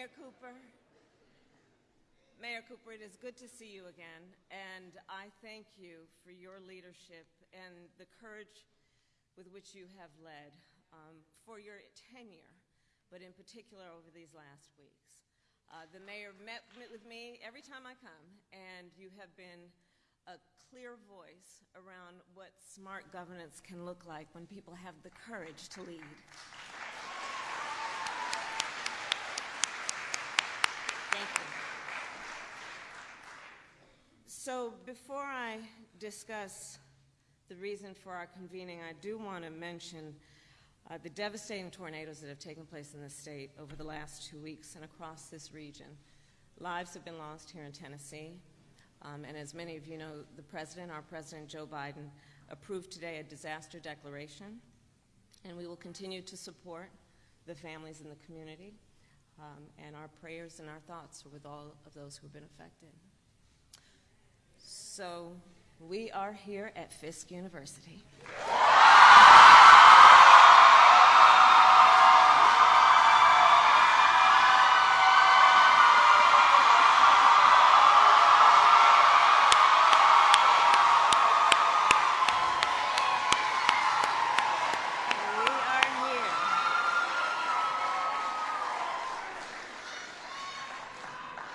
Mayor Cooper. Mayor Cooper, it is good to see you again, and I thank you for your leadership and the courage with which you have led um, for your tenure, but in particular over these last weeks. Uh, the mayor met, met with me every time I come, and you have been a clear voice around what smart governance can look like when people have the courage to lead. Thank you. So before I discuss the reason for our convening, I do want to mention uh, the devastating tornadoes that have taken place in the state over the last two weeks and across this region. Lives have been lost here in Tennessee. Um, and as many of you know, the President, our President Joe Biden, approved today a disaster declaration. And we will continue to support the families in the community. Um, and our prayers and our thoughts are with all of those who have been affected. So we are here at Fisk University.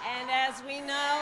And as we know,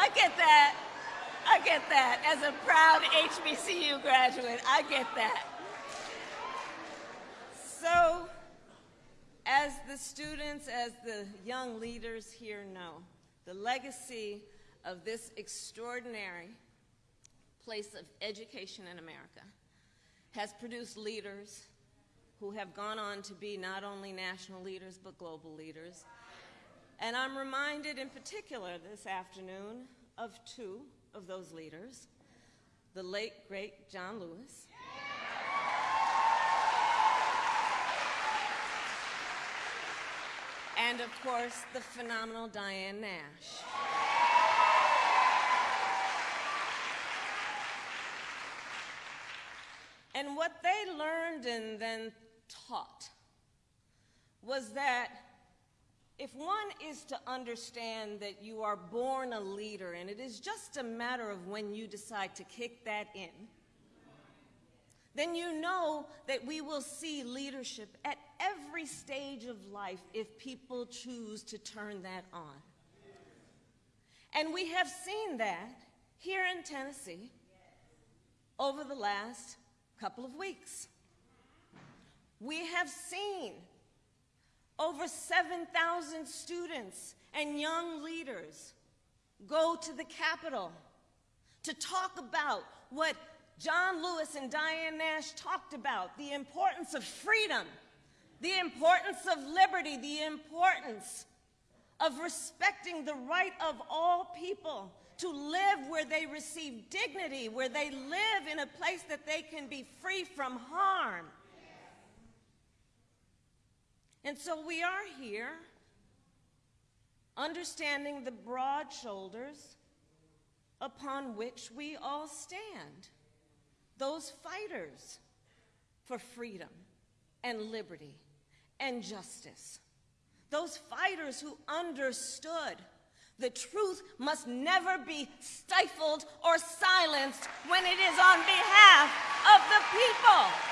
I get that. I get that. As a proud HBCU graduate, I get that. So, as the students, as the young leaders here know, the legacy of this extraordinary place of education in America has produced leaders who have gone on to be not only national leaders but global leaders. And I'm reminded in particular this afternoon of two of those leaders, the late, great John Lewis. And of course, the phenomenal Diane Nash. And what they learned and then taught was that if one is to understand that you are born a leader and it is just a matter of when you decide to kick that in, then you know that we will see leadership at every stage of life if people choose to turn that on. And we have seen that here in Tennessee over the last couple of weeks. We have seen over 7,000 students and young leaders go to the Capitol to talk about what John Lewis and Diane Nash talked about the importance of freedom, the importance of liberty, the importance of respecting the right of all people to live where they receive dignity, where they live in a place that they can be free from harm. And so we are here understanding the broad shoulders upon which we all stand. Those fighters for freedom and liberty and justice. Those fighters who understood the truth must never be stifled or silenced when it is on behalf of the people.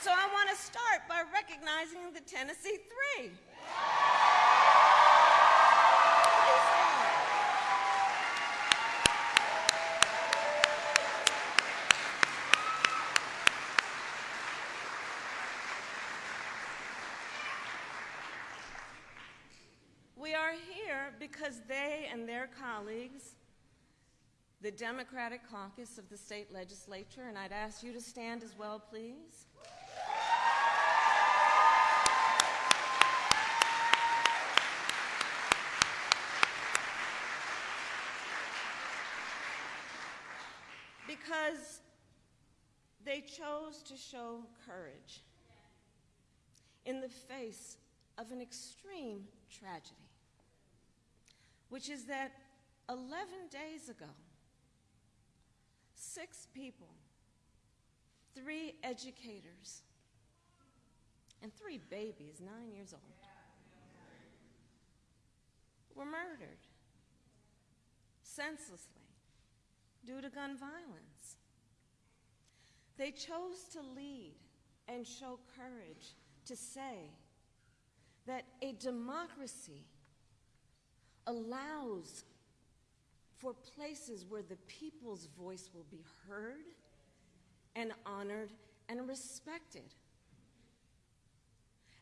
So I want to start by recognizing the Tennessee Three. We are here because they and their colleagues, the Democratic caucus of the state legislature, and I'd ask you to stand as well, please. Because they chose to show courage in the face of an extreme tragedy, which is that 11 days ago, six people, three educators, and three babies, nine years old, were murdered senselessly due to gun violence. They chose to lead and show courage to say that a democracy allows for places where the people's voice will be heard and honored and respected.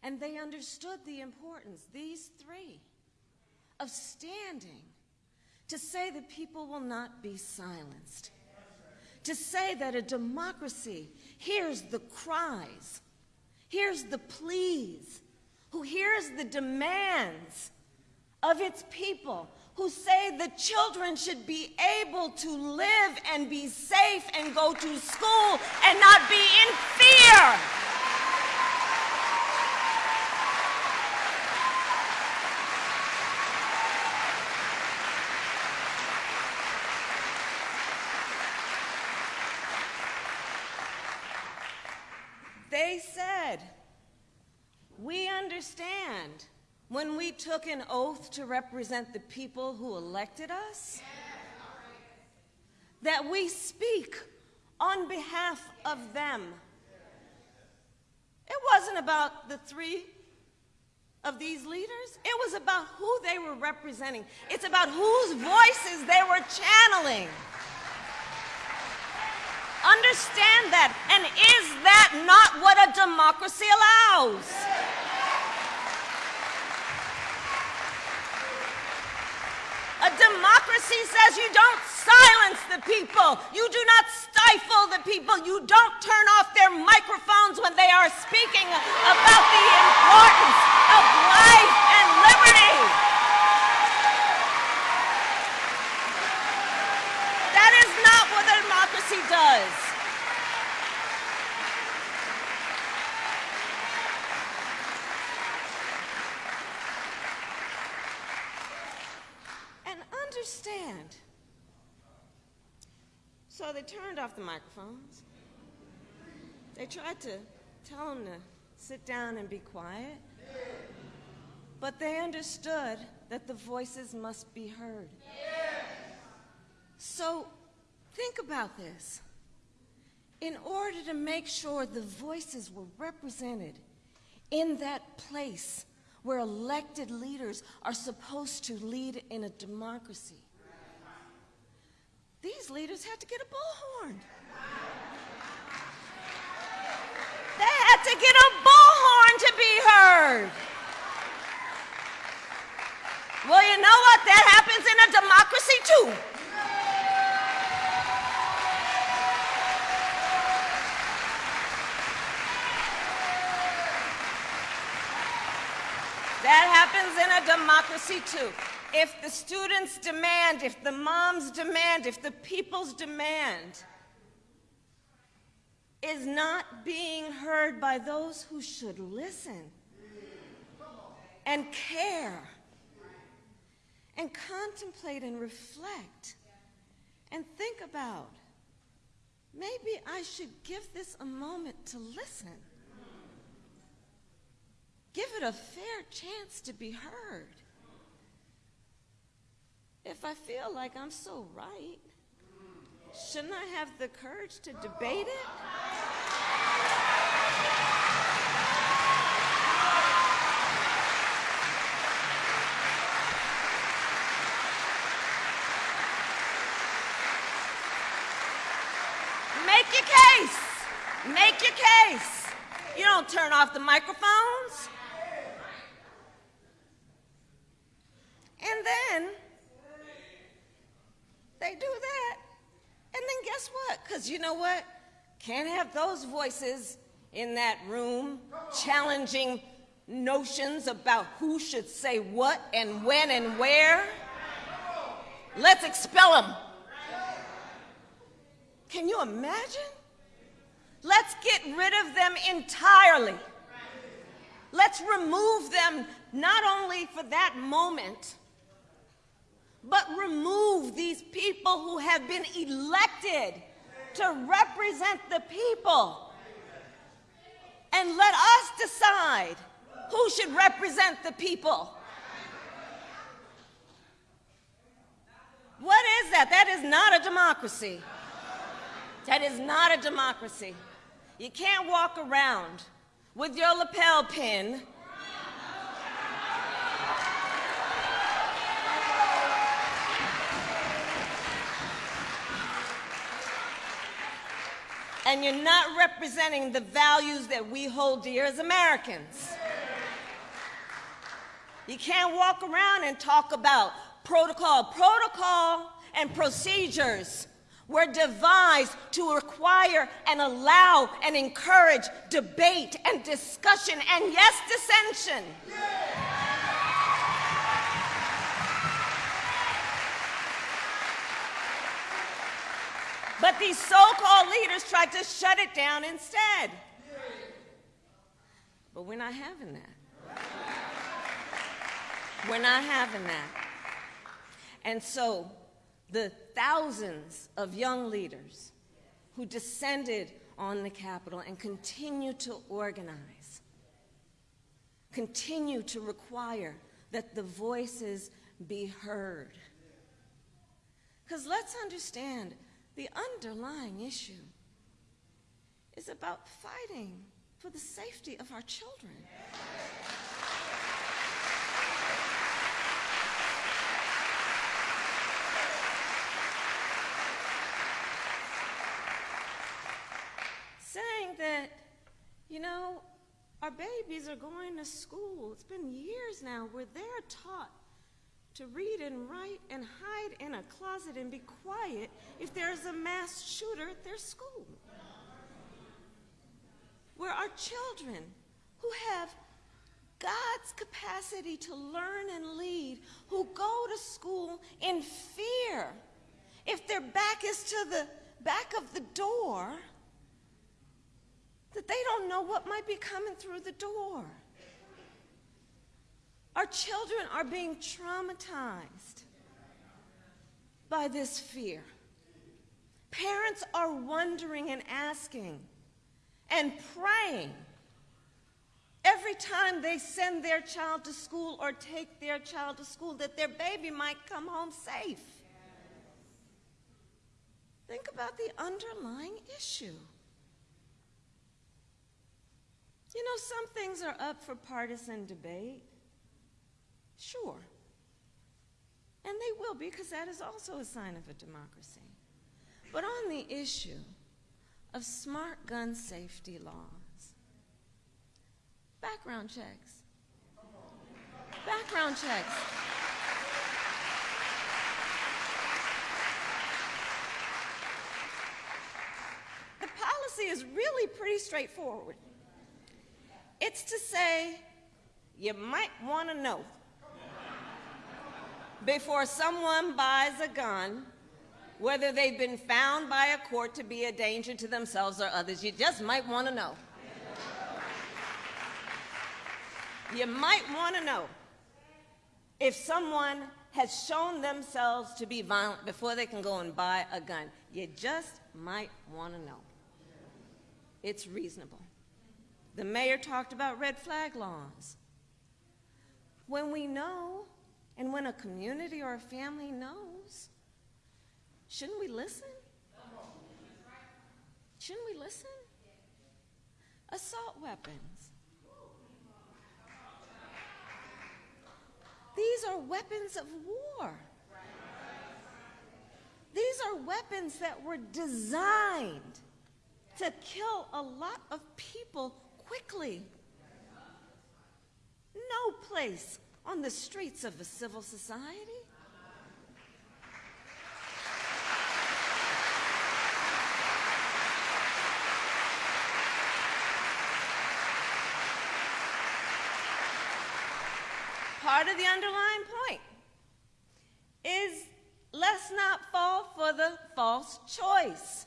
And they understood the importance, these three, of standing to say that people will not be silenced, to say that a democracy hears the cries, hears the pleas, who hears the demands of its people, who say the children should be able to live and be safe and go to school and not be in fear. They said, we understand when we took an oath to represent the people who elected us, that we speak on behalf of them. It wasn't about the three of these leaders. It was about who they were representing. It's about whose voices they were channeling. Understand that. And is that not what a democracy allows? Democracy says you don't silence the people. You do not stifle the people. You don't turn off their microphones when they are speaking about the importance of life and liberty. That is not what democracy does. And understand. So they turned off the microphones. They tried to tell them to sit down and be quiet. But they understood that the voices must be heard. So think about this. In order to make sure the voices were represented in that place where elected leaders are supposed to lead in a democracy, these leaders had to get a bullhorn. They had to get a bullhorn to be heard. Well, you know what? That happens in a democracy too. That happens in a democracy too. If the students demand, if the moms demand, if the people's demand is not being heard by those who should listen and care and contemplate and reflect and think about maybe I should give this a moment to listen. Give it a fair chance to be heard. If I feel like I'm so right, shouldn't I have the courage to debate it? Make your case. Make your case. You don't turn off the microphones. And then they do that. And then guess what? Because you know what? Can't have those voices in that room challenging notions about who should say what and when and where. Let's expel them. Can you imagine? Let's get rid of them entirely. Let's remove them not only for that moment, but remove these people who have been elected to represent the people. And let us decide who should represent the people. What is that? That is not a democracy. That is not a democracy. You can't walk around with your lapel pin and you're not representing the values that we hold dear as Americans. You can't walk around and talk about protocol. Protocol and procedures were devised to require and allow and encourage debate and discussion and, yes, dissension. But these so-called leaders tried to shut it down instead. But we're not having that. We're not having that. And so the thousands of young leaders who descended on the Capitol and continue to organize, continue to require that the voices be heard. Because let's understand, the underlying issue is about fighting for the safety of our children. Saying that, you know, our babies are going to school. It's been years now where they're taught to read and write and hide in a closet and be quiet if there's a mass shooter at their school. Where our children who have God's capacity to learn and lead, who go to school in fear, if their back is to the back of the door, that they don't know what might be coming through the door. Our children are being traumatized by this fear. Parents are wondering and asking and praying every time they send their child to school or take their child to school that their baby might come home safe. Think about the underlying issue. You know, some things are up for partisan debate. Sure. And they will be, because that is also a sign of a democracy. But on the issue of smart gun safety laws, background checks, background checks. The policy is really pretty straightforward. It's to say, you might want to know before someone buys a gun, whether they've been found by a court to be a danger to themselves or others. You just might want to know. You might want to know if someone has shown themselves to be violent before they can go and buy a gun. You just might want to know. It's reasonable. The mayor talked about red flag laws. When we know and when a community or a family knows, shouldn't we listen? Shouldn't we listen? Assault weapons. These are weapons of war. These are weapons that were designed to kill a lot of people quickly. No place on the streets of a civil society. Part of the underlying point is let's not fall for the false choice.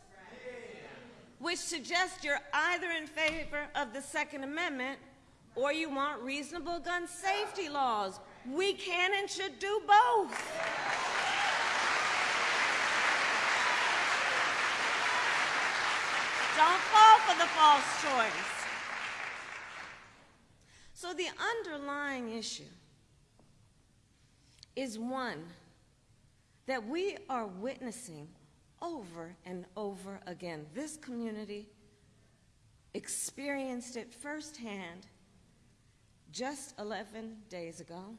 which suggests you're either in favor of the Second Amendment or you want reasonable gun safety laws. We can and should do both. Don't fall for the false choice. So the underlying issue is one that we are witnessing over and over again. This community experienced it firsthand just 11 days ago.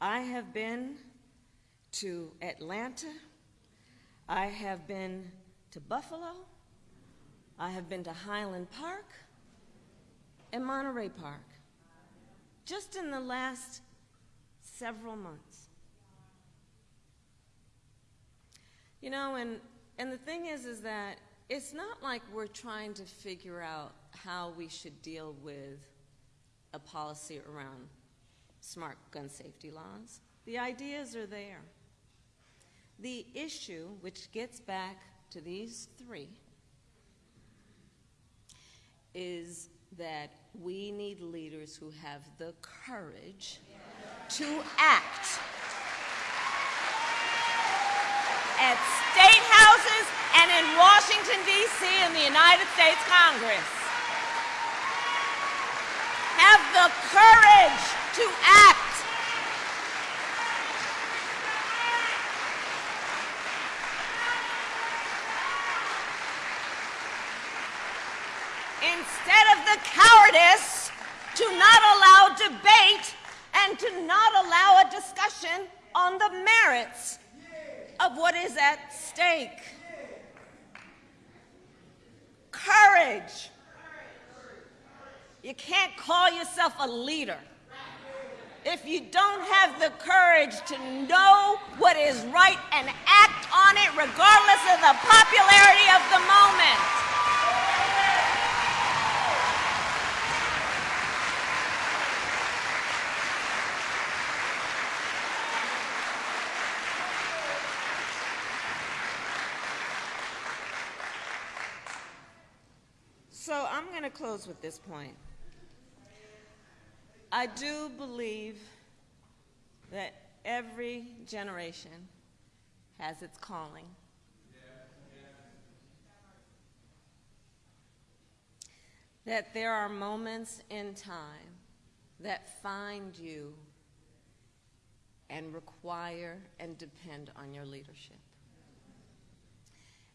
I have been to Atlanta. I have been to Buffalo. I have been to Highland Park and Monterey Park just in the last several months. You know, and, and the thing is, is that it's not like we're trying to figure out how we should deal with a policy around smart gun safety laws. The ideas are there. The issue, which gets back to these three, is that we need leaders who have the courage to act at state houses and in Washington, D.C., in the United States Congress. Have the courage to act. instead of the cowardice to not allow debate and to not allow a discussion on the merits of what is at stake. Courage. You can't call yourself a leader if you don't have the courage to know what is right and act on it regardless of the popularity of the moment. So I'm going to close with this point. I do believe that every generation has its calling. That there are moments in time that find you and require and depend on your leadership.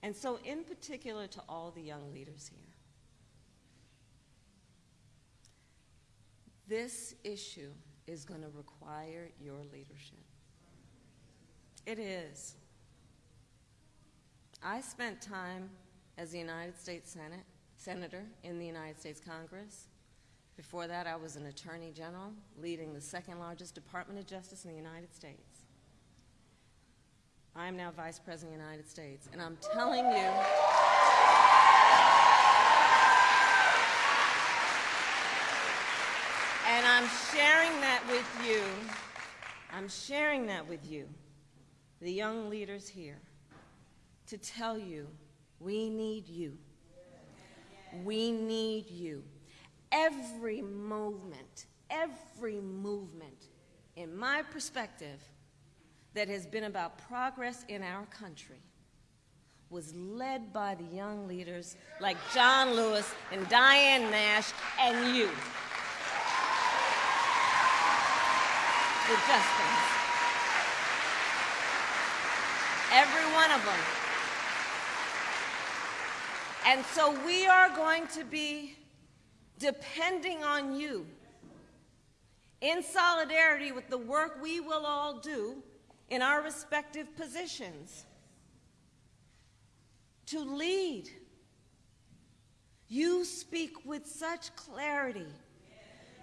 And so, in particular, to all the young leaders here, This issue is going to require your leadership. It is. I spent time as a United States Senate, Senator in the United States Congress. Before that, I was an Attorney General leading the second largest Department of Justice in the United States. I am now Vice President of the United States, and I'm telling you. And I'm sharing that with you. I'm sharing that with you, the young leaders here, to tell you we need you. We need you. Every movement, every movement, in my perspective, that has been about progress in our country was led by the young leaders like John Lewis and Diane Nash and you. Justins. Every one of them. And so we are going to be depending on you in solidarity with the work we will all do in our respective positions to lead. You speak with such clarity.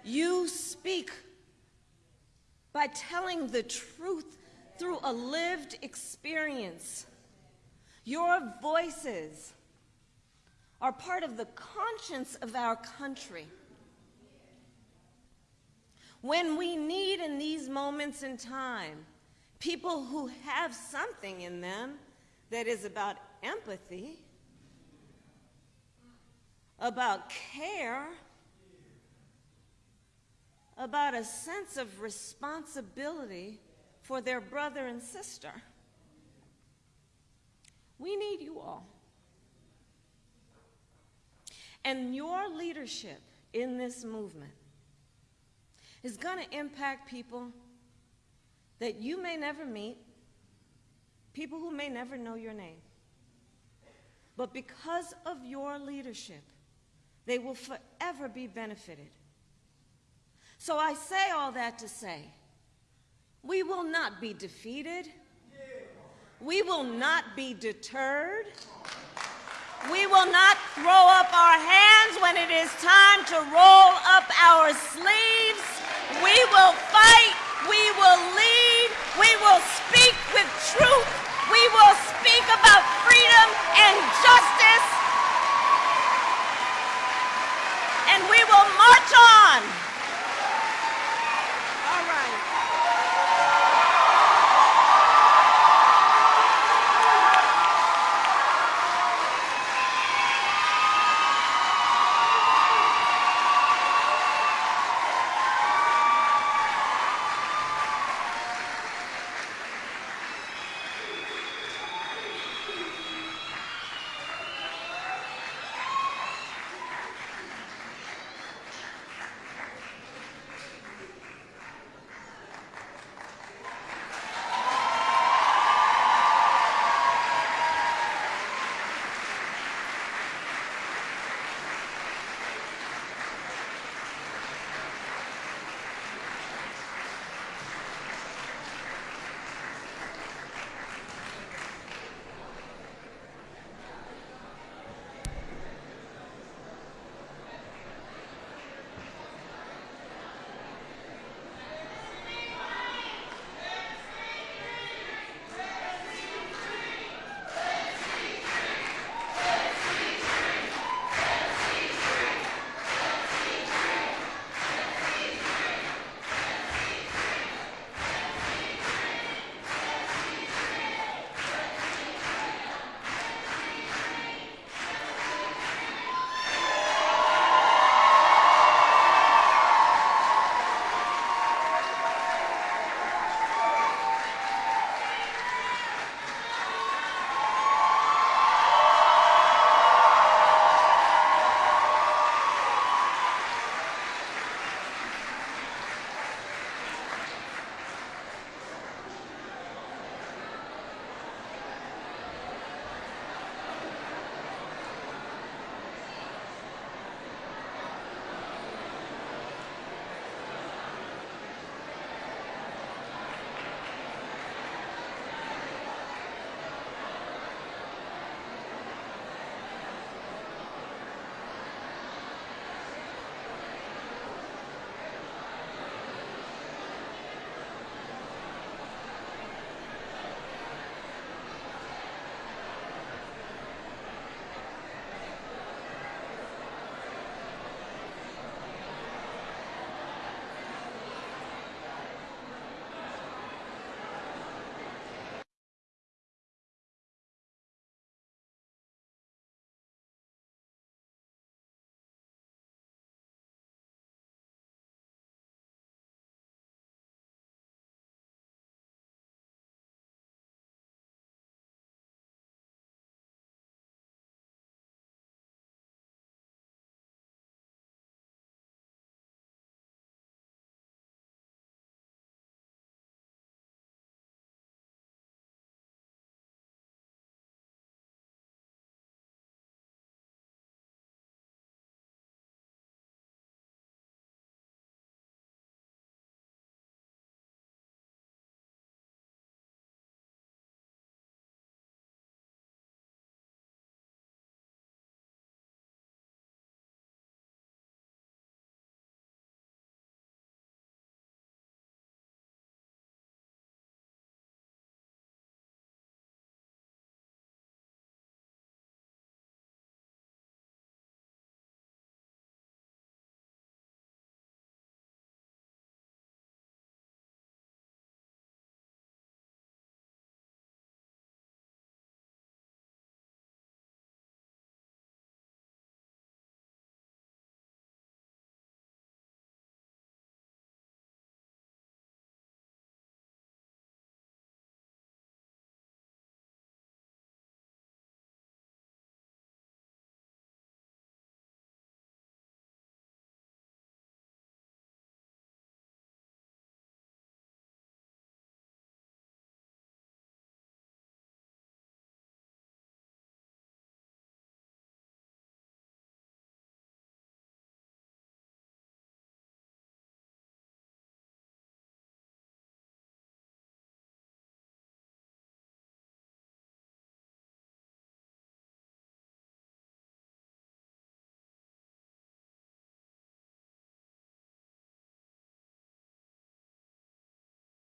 You speak by telling the truth through a lived experience. Your voices are part of the conscience of our country. When we need in these moments in time people who have something in them that is about empathy, about care, about a sense of responsibility for their brother and sister. We need you all. And your leadership in this movement is going to impact people that you may never meet, people who may never know your name. But because of your leadership, they will forever be benefited. So I say all that to say, we will not be defeated. We will not be deterred. We will not throw up our hands when it is time to roll up our sleeves. We will fight. We will lead. We will speak with truth. We will speak